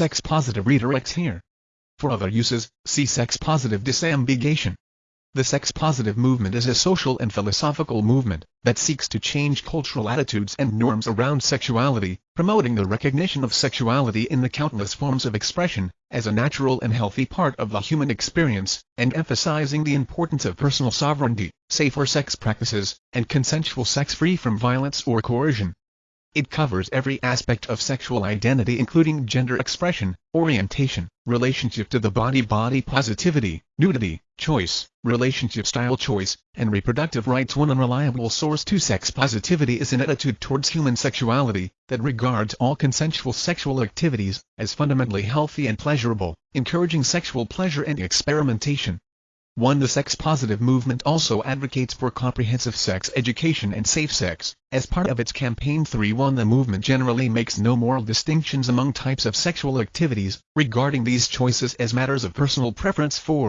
sex-positive redirects here. For other uses, see sex-positive disambiguation. The sex-positive movement is a social and philosophical movement that seeks to change cultural attitudes and norms around sexuality, promoting the recognition of sexuality in the countless forms of expression, as a natural and healthy part of the human experience, and emphasizing the importance of personal sovereignty, safer sex practices, and consensual sex free from violence or coercion. It covers every aspect of sexual identity including gender expression, orientation, relationship to the body body positivity, nudity, choice, relationship style choice, and reproductive rights One unreliable source to sex positivity is an attitude towards human sexuality that regards all consensual sexual activities as fundamentally healthy and pleasurable, encouraging sexual pleasure and experimentation. 1. The sex-positive movement also advocates for comprehensive sex education and safe sex. As part of its campaign 3.1 the movement generally makes no moral distinctions among types of sexual activities, regarding these choices as matters of personal preference 4.